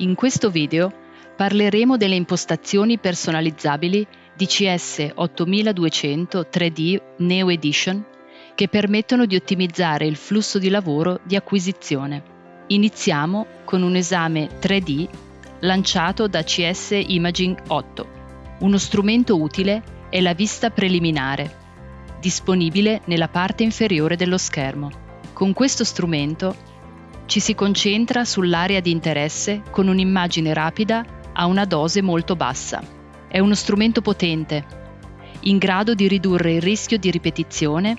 In questo video parleremo delle impostazioni personalizzabili DCS 8200 3D Neo Edition che permettono di ottimizzare il flusso di lavoro di acquisizione. Iniziamo con un esame 3D lanciato da CS Imaging 8. Uno strumento utile è la vista preliminare, disponibile nella parte inferiore dello schermo. Con questo strumento ci si concentra sull'area di interesse con un'immagine rapida a una dose molto bassa. È uno strumento potente, in grado di ridurre il rischio di ripetizione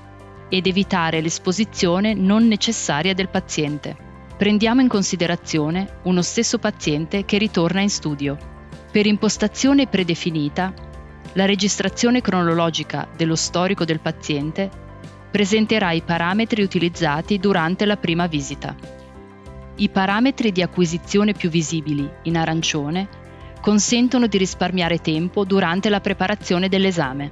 ed evitare l'esposizione non necessaria del paziente. Prendiamo in considerazione uno stesso paziente che ritorna in studio. Per impostazione predefinita, la registrazione cronologica dello storico del paziente presenterà i parametri utilizzati durante la prima visita. I parametri di acquisizione più visibili, in arancione, consentono di risparmiare tempo durante la preparazione dell'esame.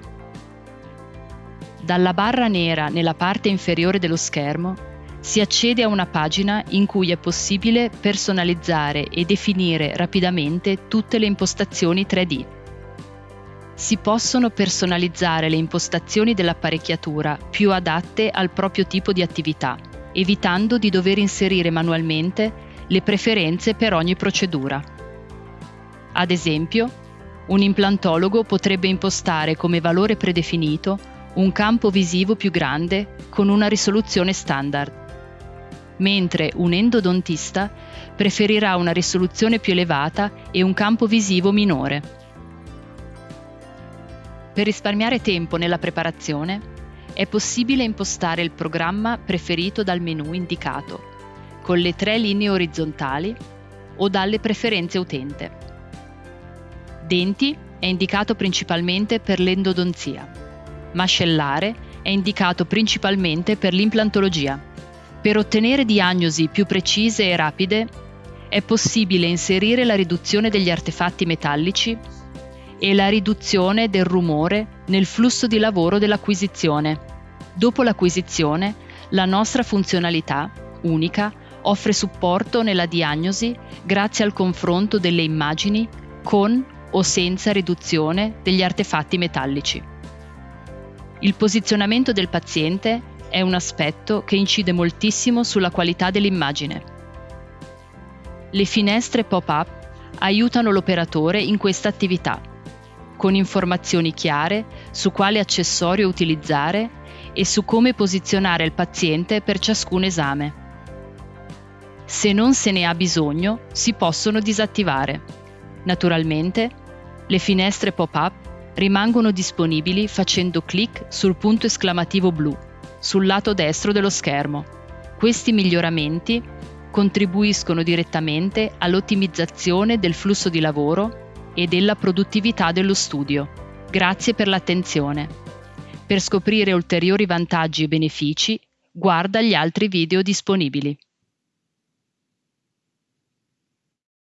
Dalla barra nera nella parte inferiore dello schermo si accede a una pagina in cui è possibile personalizzare e definire rapidamente tutte le impostazioni 3D. Si possono personalizzare le impostazioni dell'apparecchiatura più adatte al proprio tipo di attività evitando di dover inserire manualmente le preferenze per ogni procedura. Ad esempio, un implantologo potrebbe impostare come valore predefinito un campo visivo più grande con una risoluzione standard, mentre un endodontista preferirà una risoluzione più elevata e un campo visivo minore. Per risparmiare tempo nella preparazione, è possibile impostare il programma preferito dal menu indicato, con le tre linee orizzontali o dalle preferenze utente. Denti è indicato principalmente per l'endodonzia. Mascellare è indicato principalmente per l'implantologia. Per ottenere diagnosi più precise e rapide è possibile inserire la riduzione degli artefatti metallici e la riduzione del rumore nel flusso di lavoro dell'acquisizione. Dopo l'acquisizione, la nostra funzionalità, unica, offre supporto nella diagnosi grazie al confronto delle immagini con o senza riduzione degli artefatti metallici. Il posizionamento del paziente è un aspetto che incide moltissimo sulla qualità dell'immagine. Le finestre pop-up aiutano l'operatore in questa attività con informazioni chiare su quale accessorio utilizzare e su come posizionare il paziente per ciascun esame. Se non se ne ha bisogno, si possono disattivare. Naturalmente, le finestre pop-up rimangono disponibili facendo clic sul punto esclamativo blu sul lato destro dello schermo. Questi miglioramenti contribuiscono direttamente all'ottimizzazione del flusso di lavoro e della produttività dello studio. Grazie per l'attenzione. Per scoprire ulteriori vantaggi e benefici, guarda gli altri video disponibili.